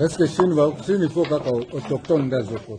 Est-ce que Chine va, Chine il faut kaka autochtone ndazoko.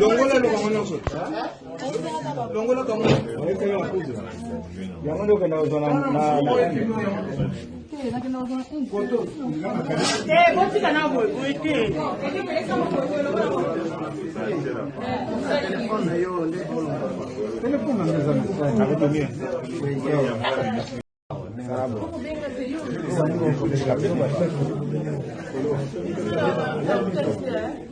longola lokango nyonso longola kango yango nde okenda kozwa botika na boyboye te Gracias.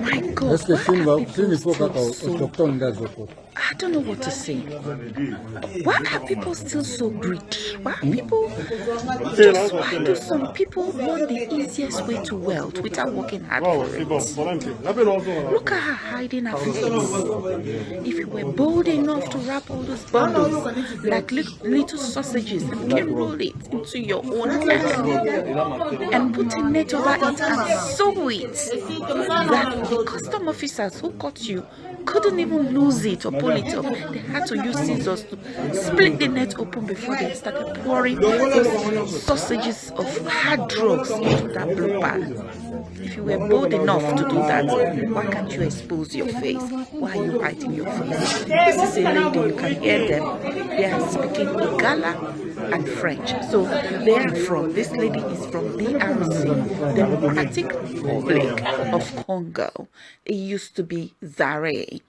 My God, Est-ce que why Chine va, are Chine people still so. I don't know what to say. Why are people still so greedy? Why are people just why do some people want the easiest way to wealth without working hard for it? bon. Voilà un petit. Appelle l'oiseau, là. Look at her hiding her face. If you were bold enough to wrap all those bundles like li- little sausages and can roll it into your own hair and put a net over it and sew it, that the custom officers who caught you couldn't even lose it or pull it up. They had to use scissors to split the net open before they started pouring those sausages of hard drugs into that blue bag. If you were bold enough to do that, why can't you expose your face? Why are you hiding your face? This is a lady, you can hear them. They are speaking Lingala and French. So they are from, this lady is from DRC, Democratic Republic of Congo. It used to be Zaire.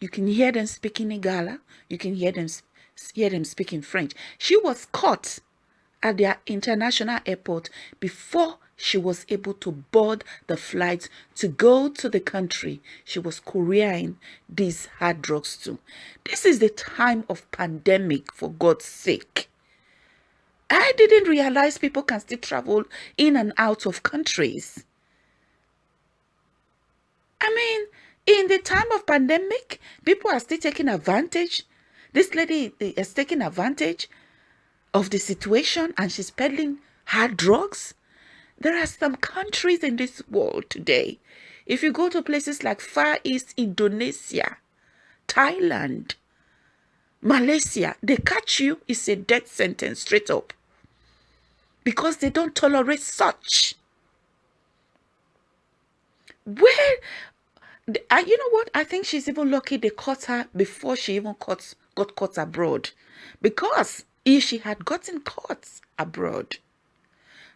You can hear them speaking Lingala. You can hear them hear them speaking French. She was caught at their international airport before she was able to board the flight to go to the country she was couriering these hard drugs to. This is the time of pandemic, for God's sake. I didn't realize people can still travel in and out of countries. I mean, in the time of pandemic, people are still taking advantage. This lady eh, is taking advantage of the situation and she's peddling hard drugs. There are some countries in this world today. If you go to places like Far East Indonesia, Thailand, Malaysia, they catch you, it's a death sentence straight up. Because they don't tolerate such. Where uh, you know what? I think she's even lucky they caught her before she even caught, got caught abroad. Because if she had gotten caught abroad,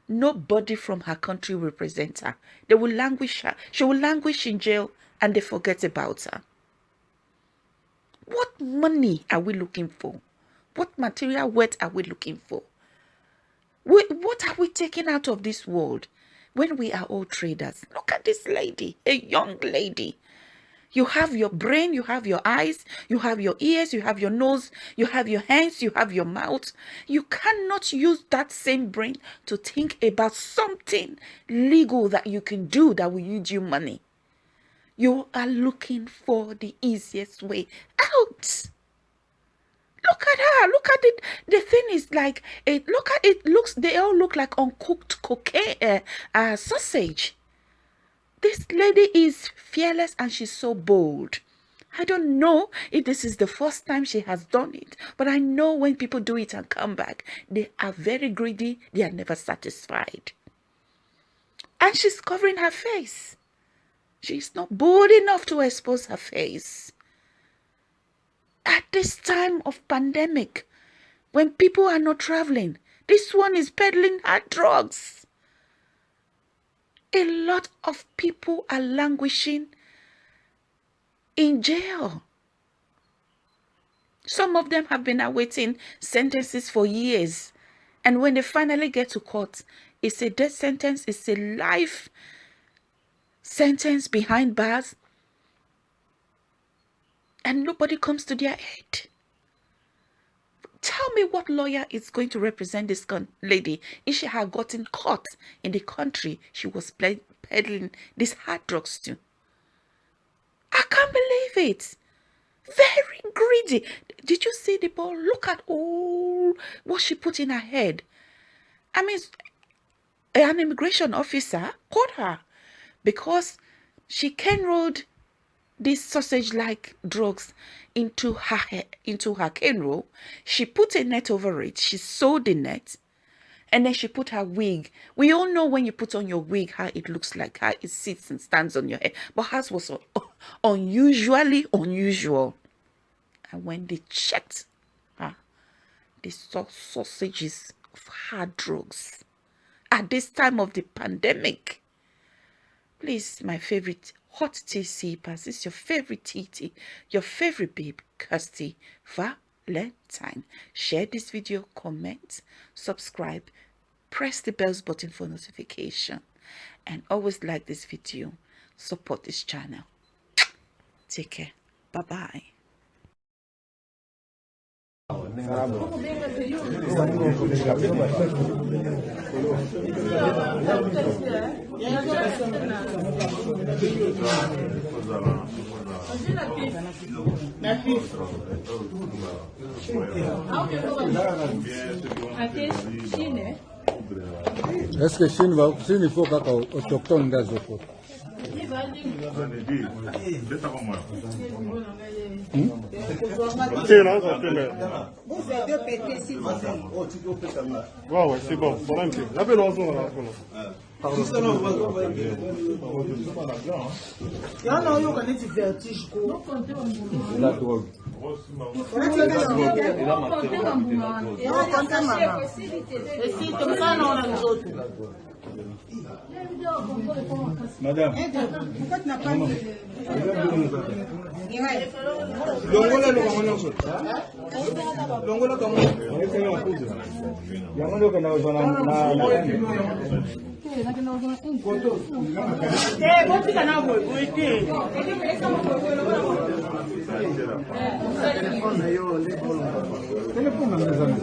nobody from her country will represent her. They will languish her. She will languish in jail and they forget about her. What money are we looking for? What material wealth are we looking for? We, what are we taking out of this world when we are all traders? Look at this lady, a young lady. You have your brain, you have your eyes, you have your ears, you have your nose, you have your hands, you have your mouth. You cannot use that same brain to think about something legal that you can do that will yield you money. You are looking for the easiest way out. Look at her. Look at it. The thing is like it. Look at it. Looks. They all look like uncooked cocaine uh, uh, sausage. This lady is fearless and she's so bold. I don't know if this is the first time she has done it, but I know when people do it and come back, they are very greedy. They are never satisfied. And she's covering her face. She's not bold enough to expose her face. At this time of pandemic, when people are not traveling. This one is peddling hard drugs. A lot of people are languishing in jail. Some of them have been awaiting sentences for years. And when they finally get to court, it's a death sentence, it's a life sentence behind bars. And nobody comes to their aid. Tell me what lawyer is going to represent this lady if she had gotten caught in the country she was peddling these hard drugs to. I can't believe it. Very greedy. Did you see the boy? Look at all what she put in her head. I mean, an immigration officer caught her because she can rolled these sausage-like drugs into her into her cane roll. She put a net over it. She sewed the net, and then she put her wig. We all know when you put on your wig how it looks like, how it sits and stands on your head. But hers was unusually unusual. And when they checked her, they saw sausages of hard drugs. At this time of the pandemic, please, my favorite hot tea sippers, is your favorite tea, your favorite babe, Kirsty Valentine. Share this video, comment, subscribe, press the bells button for notification, and always like this video. Support this channel. Take care. Bye-bye. Est-ce que Chine va, Chine il faut kaka autochtone da Ouais, ouais, c'est bon. Voilà un peu. La belle oiseau, on a Pardon. Non, non, yo, quand tu vertige, quoi. C'est la drogue. Et si, comme ça, non, on a Madame. Pourquoi tu n'as pas mis longola lokango nyonso longola kangoyango ndoke nazwa na telefonga mezana